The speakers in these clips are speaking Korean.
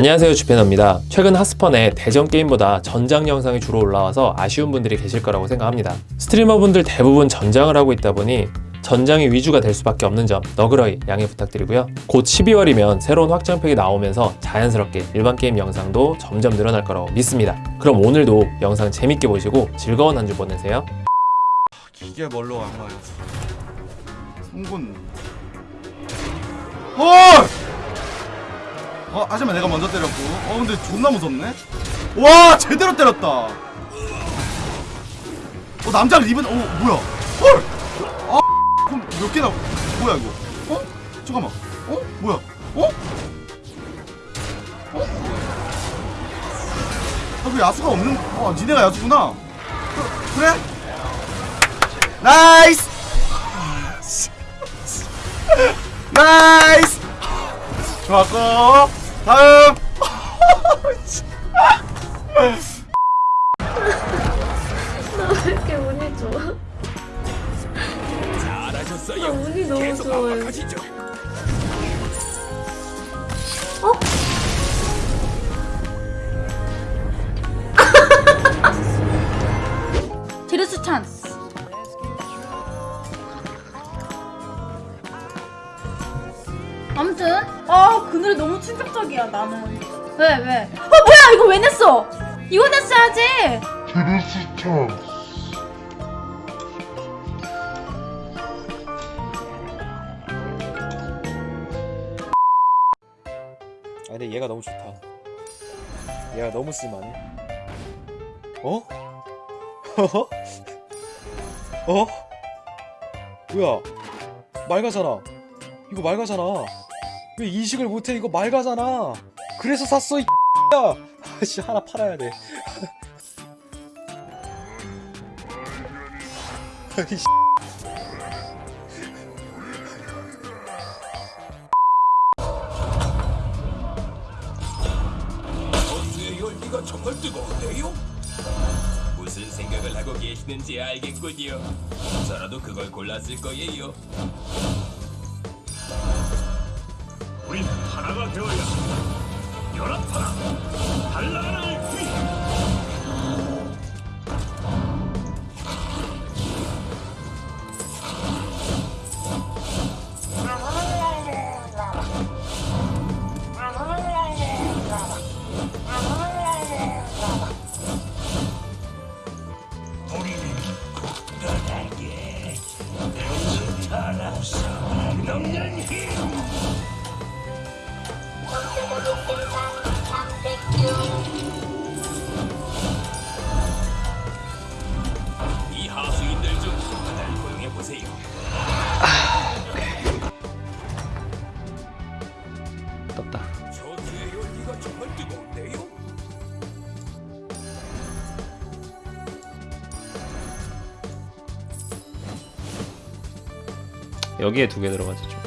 안녕하세요 주페너입니다. 최근 하스펀에 대전 게임보다 전장 영상이 주로 올라와서 아쉬운 분들이 계실 거라고 생각합니다. 스트리머분들 대부분 전장을 하고 있다 보니 전장이 위주가 될 수밖에 없는 점 너그러이 양해 부탁드리고요. 곧 12월이면 새로운 확장팩이 나오면서 자연스럽게 일반 게임 영상도 점점 늘어날 거라고 믿습니다. 그럼 오늘도 영상 재밌게 보시고 즐거운 한 주 보내세요. 이게 뭘로 안 가요? 송군. 헐! 어, 하지만 내가 먼저 때렸고. 어, 근데 존나 무섭네. 와, 제대로 때렸다. 어, 남자 리븐. 어, 뭐야? 헐! 아, 그럼 몇 개나? 뭐야 이거? 어? 잠깐만. 어? 뭐야? 어? 어? 아, 그 야수가 없는. 어, 니네가 야수구나. 그, 그래? 나이스! 나이스! 좋았고 다음 나왜 이렇게 운이 좋아? 나 운이 너무 좋아요. 어? 충격적이야 나는 왜 왜? 어 뭐야 이거 왜 냈어? 이거 냈어야지 아 근데 얘가 너무 좋다. 얘가 너무 심하네. 어? 어? 뭐야? 맑아잖아. 이거 맑아잖아. 왜 인식을 못해? 이거 맑아잖아. 그래서 샀어 이 야. 아씨 하나 팔아야 돼. 이 씨. 버스의 열기가 정말 뜨거운데요? 무슨 생각을 하고 계시는지 알겠군요. 저라도 그걸 골랐을 거예요. 여기에 두 개 들어가죠. 좀.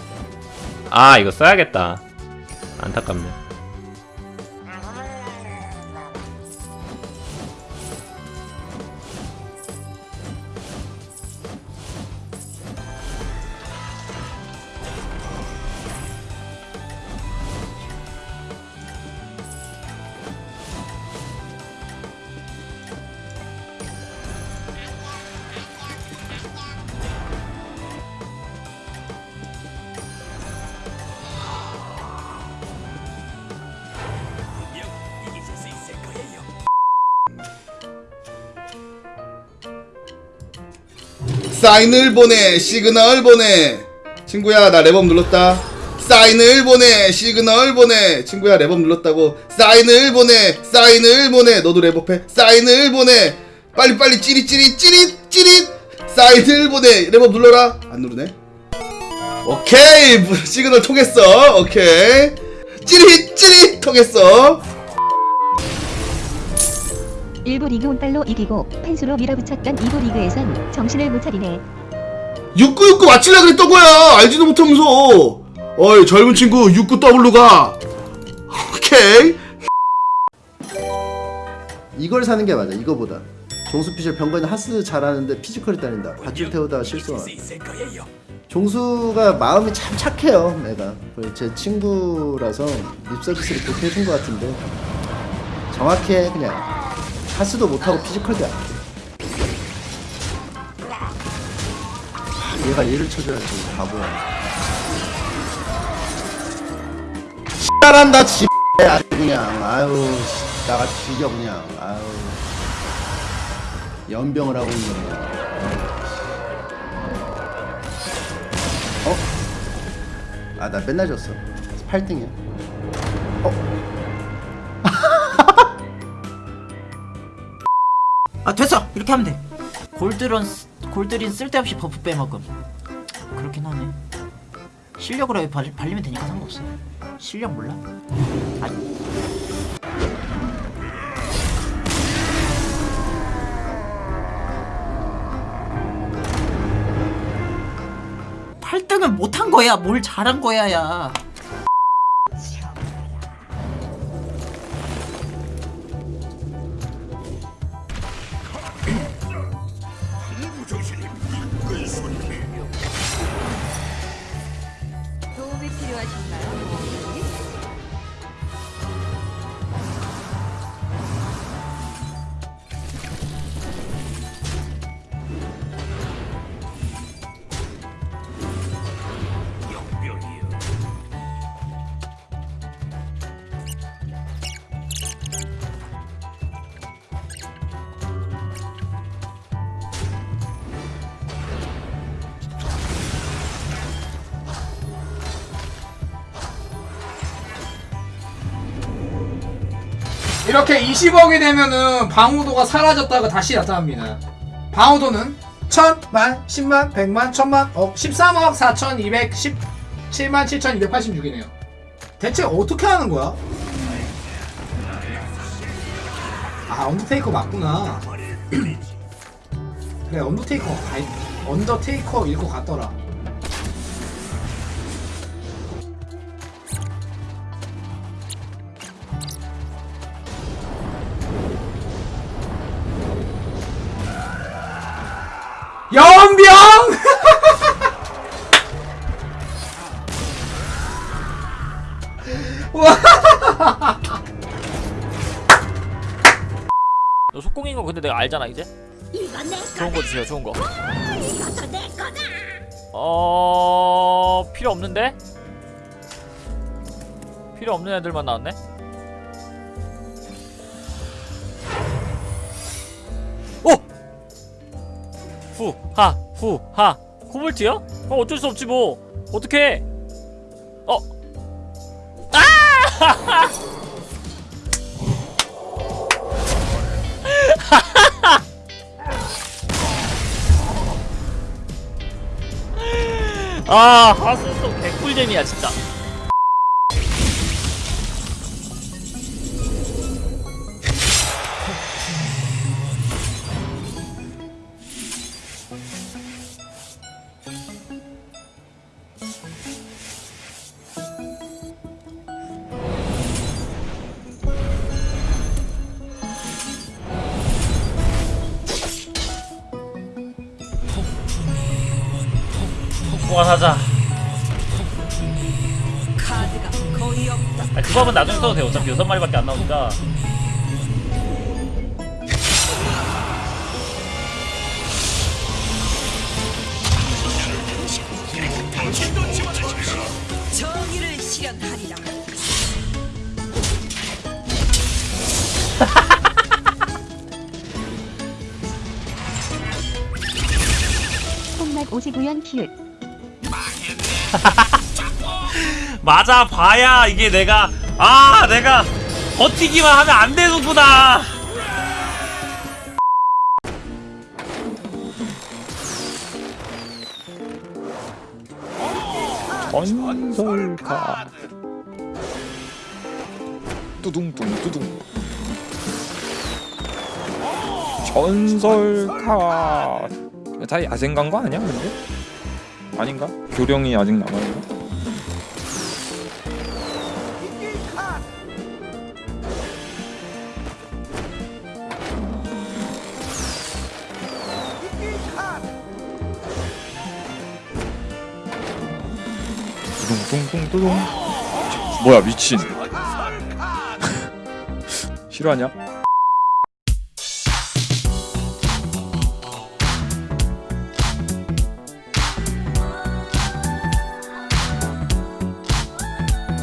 아 이거 써야겠다. 안타깝네. 사인을 보내 시그널 보내. 친구야 나 렙업 눌렀다. 사인을 보내 시그널 보내. 친구야 렙업 눌렀다고. 사인을 보내 사인을 보내. 너도 렙업해. 사인을 보내. 빨리빨리 찌릿 찌릿 찌릿 찌릿. 사인을 보내. 렙업 눌러라. 안 누르네. 오케이. 시그널 통했어. 오케이. 찌릿 찌릿 통했어 일부 리그 운빨로 이기고 펜수로 밀어붙였던 이부 리그에선 정신을 못 차리네. 6969 맞추려 그랬던 거야 알지도 못하면서 어이 젊은 친구 69W가 오케이 이걸 사는 게 맞아 이거보다 종수 피셜 병건이 하스 잘하는데 피지컬이 딸린다. 밧줄 태우다가 거예요. 종수가 마음이 참 착해요. 내가 제 친구라서 립 서비스를 그렇게 해준 것 같은데 정확해 그냥 하스도 못하고 피지컬도 안 돼. 얘가 얘를 쳐줘야지 바보야. 잘한다 지 아주 그냥 아유 씨, 나가 뒤져 그냥 아유 연병을 하고 있는 거. 어? 아 나 맨날 졌어 8등이야 아 됐어. 이렇게 하면 돼. 골드린 쓰- 골드린 쓸데없이 buff 빼먹음. 그렇긴 하네. 실력으로 발리면 되니까 상관없어. 실력 몰라? 아 팔등은 못한 거야. 뭘 잘한 거야 야 이렇게 20억이 되면은 방어도가 사라졌다가 다시 나타납니다. 방어도는 1000만, 10만, 100만, 1000만, 억, 13억 4217만 7286이네요. 대체 어떻게 하는 거야? 아, 언더테이커 맞구나. 그래, 언더테이커, 아이, 언더테이커일 것 같더라. 연병! 너 속공인 거 근데 내가 알잖아 이제. 좋은 거 주세요. 좋은 거. 어 필요 없는데? 필요 없는 애들만 나왔네. 후하 후하 코볼트요? 어 어쩔 수 없지 뭐 어떻게? 어? 아! 아또 개꿀잼이야 진짜 폭포가 사자 아, 그 밥은 나중에 써도 돼 어차피 여섯 마리밖에 안 나오니까. 정의를 실현하리라. 콩맛 오지구연 키읔 맞아 봐야 이게 내가 아 내가 버티기만 하면 안 되는구나. 건설가. 뚜둥뚱 뚜둥. 전설가. 다 야생간 거 아니야 근데? 아닌가? 교령이 아직 남아있나? 뚱뚱뚱뚱 뭐야 미친 싫어하냐?